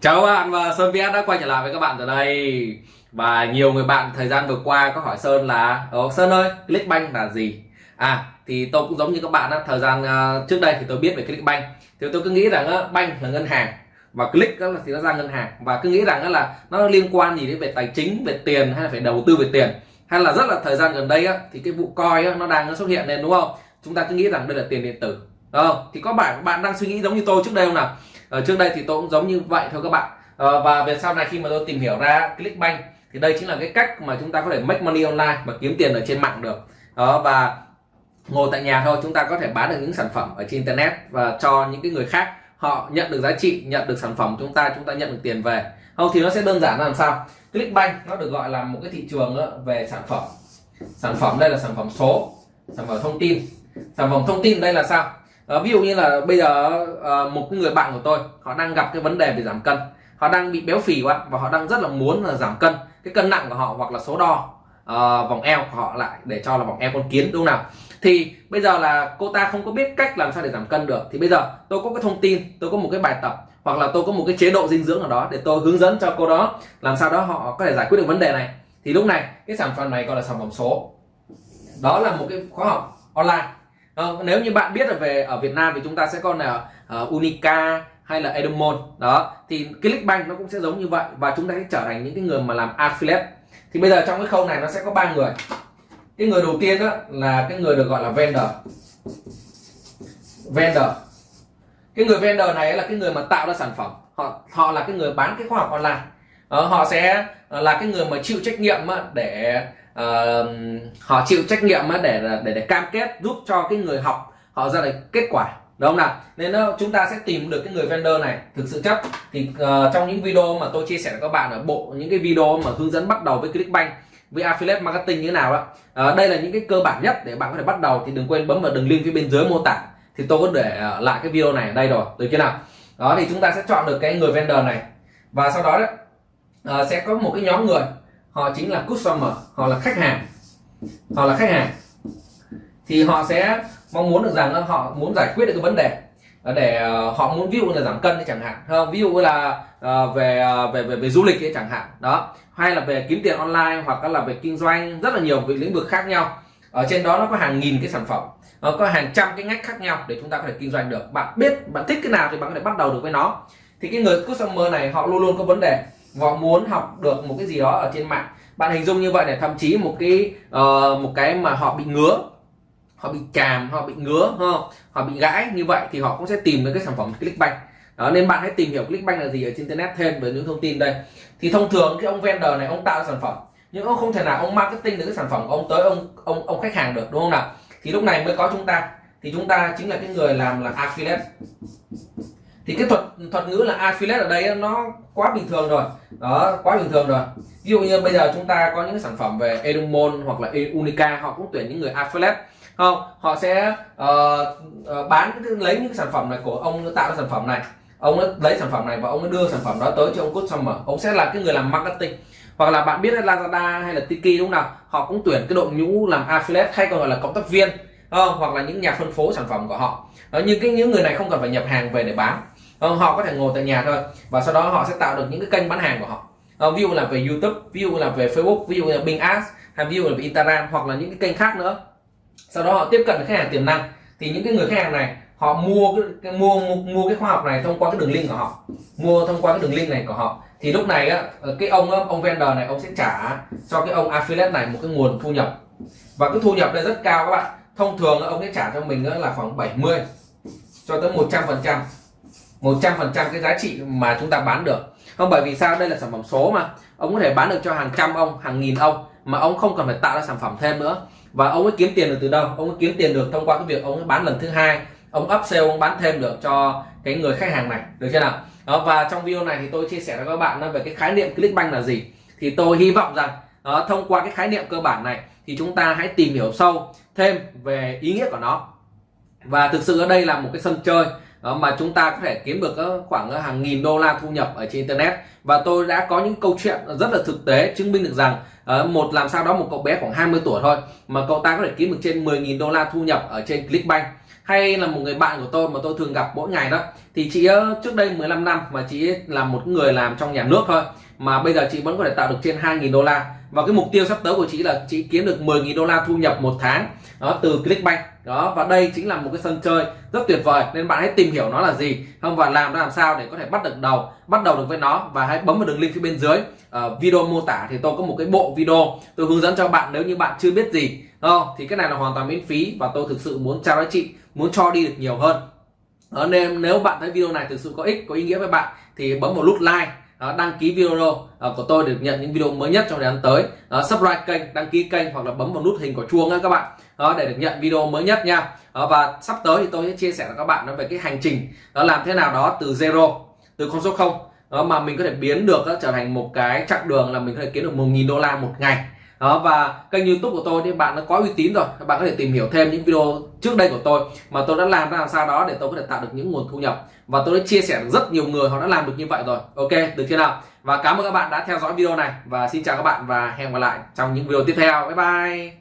Chào các bạn và Sơn VS đã quay trở lại với các bạn từ đây Và nhiều người bạn thời gian vừa qua có hỏi Sơn là Ồ Sơn ơi, Clickbank là gì? À, thì tôi cũng giống như các bạn á, thời gian uh, trước đây thì tôi biết về Clickbank Thì tôi cứ nghĩ rằng uh, bank là ngân hàng Và click đó là thì nó ra ngân hàng Và cứ nghĩ rằng uh, là nó liên quan gì đến về tài chính, về tiền hay là phải đầu tư về tiền Hay là rất là thời gian gần đây á, thì cái vụ coin á, nó đang xuất hiện lên đúng không? Chúng ta cứ nghĩ rằng đây là tiền điện tử Đúng không? Thì có bạn bạn đang suy nghĩ giống như tôi trước đây không nào? Ở trước đây thì tôi cũng giống như vậy thôi các bạn. À, và về sau này khi mà tôi tìm hiểu ra Clickbank thì đây chính là cái cách mà chúng ta có thể make money online và kiếm tiền ở trên mạng được. Đó và ngồi tại nhà thôi chúng ta có thể bán được những sản phẩm ở trên internet và cho những cái người khác họ nhận được giá trị nhận được sản phẩm chúng ta chúng ta nhận được tiền về. Không thì nó sẽ đơn giản làm sao. Clickbank nó được gọi là một cái thị trường ờ, về sản phẩm. Sản phẩm đây là sản phẩm số sản phẩm thông tin. Sản phẩm thông tin đây là sao? À, ví dụ như là bây giờ à, một người bạn của tôi họ đang gặp cái vấn đề về giảm cân. Họ đang bị béo phì quá và họ đang rất là muốn là giảm cân. Cái cân nặng của họ hoặc là số đo à, vòng eo của họ lại để cho là vòng eo con kiến đúng không nào? Thì bây giờ là cô ta không có biết cách làm sao để giảm cân được. Thì bây giờ tôi có cái thông tin tôi có một cái bài tập hoặc là tôi có một cái chế độ dinh dưỡng nào đó để tôi hướng dẫn cho cô đó làm sao đó họ có thể giải quyết được vấn đề này. Thì lúc này cái sản phẩm này gọi là sản phẩm số. Đó là một cái khóa học online à, nếu như bạn biết là về ở Việt Nam thì chúng ta sẽ có là uh, Unica hay là Edomon đó thì Clickbank nó cũng sẽ giống như vậy và chúng ta sẽ trở thành những cái người mà làm affiliate. Thì bây giờ trong cái khâu này nó sẽ có ba người. Cái người đầu tiên đó là cái người được gọi là vendor. Vendor. Cái người vendor này là cái người mà tạo ra sản phẩm. Họ họ là cái người bán cái khoa học online. Đó, họ sẽ là cái người mà chịu trách nhiệm để uh, họ chịu trách nhiệm để để để cam kết giúp cho cái người học họ ra được kết quả đúng không nào? Nên chúng ta sẽ tìm được cái người vendor này thực sự chấp thì uh, trong những video mà tôi chia sẻ với các bạn ở bộ những cái video mà hướng dẫn bắt đầu với Clickbank với affiliate marketing như thế nào đó uh, ờ, đây là những cái cơ bản nhất để bạn có thể bắt đầu. Thì đừng quên bấm vào đường link phía bên dưới mô tả. Thì tôi có để uh, lại cái video này ở đây rồi được chưa nào? Đó thì chúng ta sẽ chọn được cái người vendor này. Và sau đó đấy uh, sẽ có một cái nhóm người họ chính là customer họ là khách hàng. Họ là khách hàng. Thì họ sẽ mong muốn được rằng họ muốn giải quyết được cái vấn đề. Để ờ, họ muốn ví dụ là giảm cân thì chẳng hạn. Không? Ví dụ là ờ, về, ờ, về về về du lịch ấy chẳng hạn. Đó. Hay là về kiếm tiền online hoặc là về kinh doanh rất là nhiều về lĩnh vực khác nhau. Ở trên đó nó có hàng nghìn cái sản phẩm. Nó có hàng trăm cái ngách khác nhau để chúng ta có thể kinh doanh được. Bạn biết bạn thích cái nào thì bạn có thể bắt đầu được với nó. Thì cái người customer này họ luôn luôn có vấn đề và muốn học được một cái gì đó ở trên mạng. Bạn hình dung như vậy để thậm chí một cái uh, một cái mà họ bị ngứa. Họ bị chàm họ bị ngứa không họ bị gãi như vậy thì họ cũng sẽ tìm được cái sản phẩm clickbank. Đó nên bạn hãy tìm hiểu clickbank là gì ở trên internet thêm về những thông tin đây. Thì thông thường cái ông vendor này ông tạo sản phẩm nhưng ông không thể nào ông marketing được cái sản phẩm của ông tới ông ông ông khách hàng được đúng không nào? Thì lúc này mới có chúng ta. Thì chúng ta chính là cái người làm là affiliate thì cái thuật thuật ngữ là affiliate ở đây nó quá bình thường rồi. Đó quá bình thường rồi. Ví dụ như bây giờ chúng ta có những sản phẩm về Edumon hoặc là Unica họ cũng tuyển những người affiliate không họ sẽ uh, uh, bán lấy những sản phẩm này của ông tạo ra sản phẩm này. Ông lấy sản phẩm này và ông đưa sản phẩm đó tới cho ông customer. Ông sẽ là cái người làm marketing. Hoặc là bạn biết Lazada hay là Tiki đúng không nào? Họ cũng tuyển cái đội ngũ làm affiliate hay còn gọi là cộng tác viên không? hoặc là những nhà phân phối sản phẩm của họ. Đó, nhưng cái những người này không cần phải nhập hàng về để bán không? họ có thể ngồi tại nhà thôi. Và sau đó họ sẽ tạo được những cái kênh bán hàng của họ. Không? ví dụ là về YouTube ví dụ là về Facebook ví dụ là Bing Ads hay ví dụ là về Instagram hoặc là những cái kênh khác nữa. Sau đó họ tiếp cận khách hàng tiềm năng. Thì những cái người khách hàng này họ mua cái, cái mua, mua mua cái khoa học này thông qua cái đường link của họ. Mua thông qua cái đường link này của họ. Thì lúc này á ờ, cái ông ông vendor này ông sẽ trả cho cái ông affiliate này một cái nguồn thu nhập. Và cái thu nhập đây rất cao các bạn. Thông thường ông sẽ trả cho mình là khoảng 70 cho tới 100 phần trăm. 100 phần trăm cái giá trị mà chúng ta bán được. Không bởi vì sao? Đây là sản phẩm số mà. Ông có thể bán được cho hàng trăm ông hàng nghìn ông mà ông không cần phải tạo ra sản phẩm thêm nữa. Và ông ấy kiếm tiền được từ đâu? Ông ấy kiếm tiền được thông qua cái việc ông ấy bán lần thứ hai. Ông upsell ông bán thêm được cho cái người khách hàng này. Được chưa nào? Đó, và trong video này thì tôi chia sẻ với các bạn về cái khái niệm clickbank là gì. Thì tôi hy vọng rằng đó, thông qua cái khái niệm cơ bản này thì chúng ta hãy tìm hiểu sâu thêm về ý nghĩa của nó. Và thực sự ở đây là một cái sân chơi đó, mà chúng ta có thể kiếm được ờ, khoảng ờ, hàng nghìn đô la thu nhập ở trên internet. Và tôi đã có những câu chuyện rất là thực tế chứng minh được rằng ờ, một làm sao đó một cậu bé khoảng 20 tuổi thôi, mà cậu ta có thể kiếm được trên 10.000 đô la thu nhập ở trên Clickbank. Hay là một người bạn của tôi mà tôi thường gặp mỗi ngày đó, thì chị trước đây 15 năm mà chị là một người làm trong nhà nước thôi, mà bây giờ chị vẫn có thể tạo được trên 2.000 đô la và cái mục tiêu sắp tới của chị là chị kiếm được 10.000 đô la thu nhập một tháng đó từ Clickbank. Đó và đây chính là một cái sân chơi rất tuyệt vời nên bạn hãy tìm hiểu nó là gì. Không và làm nó làm sao để có thể bắt được đầu bắt đầu được với nó và hãy bấm vào đường link phía bên dưới. À, video mô tả thì tôi có một cái bộ video tôi hướng dẫn cho bạn nếu như bạn chưa biết gì. Không? Thì cái này là hoàn toàn miễn phí và tôi thực sự muốn trao cho chị muốn cho đi được nhiều hơn. Đó, nên nếu bạn thấy video này thực sự có ích có ý nghĩa với bạn thì bấm một nút like đăng ký video ờ, của tôi để nhận những video mới nhất trong thời gian tới. Subscribe kênh đăng ký kênh hoặc là bấm vào nút hình quả chuông các bạn. Để được nhận video mới nhất nha. Và sắp tới thì tôi sẽ chia sẻ với các bạn về cái hành trình đó làm thế nào đó từ zero từ con số không. Đó, mà mình có thể biến được trở thành một cái chặng đường là mình có thể kiếm được 1.000 đô la một ngày đó, và kênh youtube của tôi thì bạn nó có uy tín rồi. Các bạn có thể tìm hiểu thêm những video trước đây của tôi mà tôi đã làm ra làm sao đó để tôi có thể tạo được những nguồn thu nhập. Và tôi đã chia sẻ được rất nhiều người họ đã làm được như vậy rồi. Ok, được chưa nào? Và cảm ơn các bạn đã theo dõi video này. Và xin chào các bạn và hẹn gặp lại trong những video tiếp theo. Bye bye!